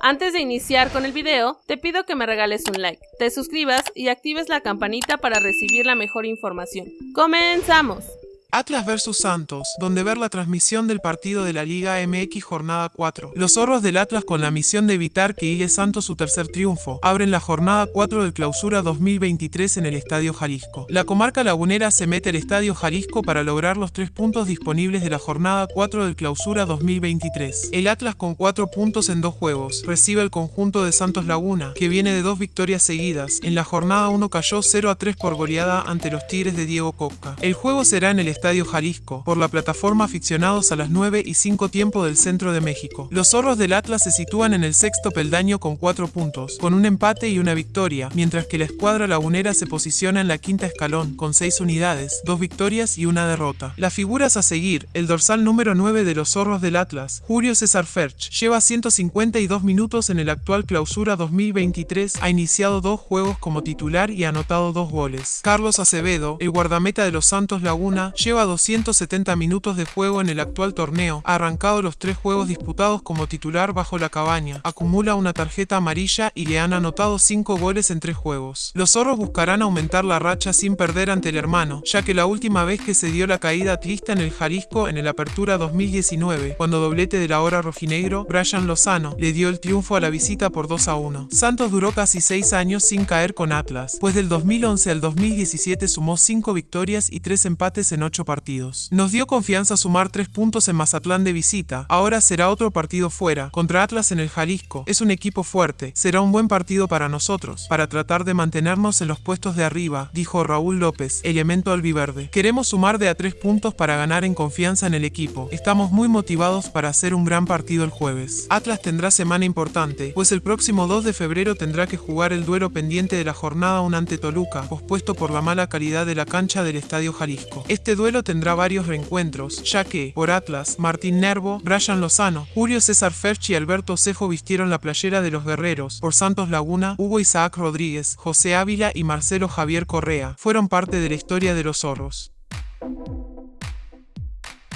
Antes de iniciar con el video, te pido que me regales un like, te suscribas y actives la campanita para recibir la mejor información. ¡Comenzamos! Atlas vs Santos, donde ver la transmisión del partido de la Liga MX Jornada 4. Los zorros del Atlas con la misión de evitar que llegue Santos su tercer triunfo, abren la Jornada 4 del Clausura 2023 en el Estadio Jalisco. La comarca lagunera se mete al Estadio Jalisco para lograr los tres puntos disponibles de la Jornada 4 del Clausura 2023. El Atlas con cuatro puntos en dos juegos, recibe el conjunto de Santos Laguna, que viene de dos victorias seguidas. En la Jornada 1 cayó 0 a 3 por goleada ante los Tigres de Diego Coca. El juego será en el Estadio Jalisco, por la plataforma Aficionados a las 9 y 5 tiempo del centro de México. Los zorros del Atlas se sitúan en el sexto peldaño con 4 puntos, con un empate y una victoria, mientras que la escuadra lagunera se posiciona en la quinta escalón, con 6 unidades, 2 victorias y una derrota. Las figuras a seguir, el dorsal número 9 de los zorros del Atlas, Julio César Ferch, lleva 152 minutos en el actual clausura 2023, ha iniciado dos juegos como titular y ha anotado dos goles. Carlos Acevedo, el guardameta de los Santos Laguna, 270 minutos de juego en el actual torneo, ha arrancado los tres juegos disputados como titular bajo la cabaña, acumula una tarjeta amarilla y le han anotado 5 goles en tres juegos. Los zorros buscarán aumentar la racha sin perder ante el hermano, ya que la última vez que se dio la caída triste en el Jalisco en el Apertura 2019, cuando doblete de la hora rojinegro, Brian Lozano, le dio el triunfo a la visita por 2 a 1. Santos duró casi 6 años sin caer con Atlas, pues del 2011 al 2017 sumó 5 victorias y 3 empates en 8 partidos. Nos dio confianza sumar 3 puntos en Mazatlán de visita, ahora será otro partido fuera, contra Atlas en el Jalisco. Es un equipo fuerte, será un buen partido para nosotros, para tratar de mantenernos en los puestos de arriba, dijo Raúl López, elemento albiverde. Queremos sumar de a 3 puntos para ganar en confianza en el equipo. Estamos muy motivados para hacer un gran partido el jueves. Atlas tendrá semana importante, pues el próximo 2 de febrero tendrá que jugar el duelo pendiente de la jornada 1 ante Toluca, pospuesto por la mala calidad de la cancha del Estadio Jalisco. Este duelo tendrá varios reencuentros, ya que, por Atlas, Martín Nervo, Brian Lozano, Julio César Ferch y Alberto Cejo vistieron la playera de los guerreros, por Santos Laguna, Hugo Isaac Rodríguez, José Ávila y Marcelo Javier Correa, fueron parte de la historia de los zorros.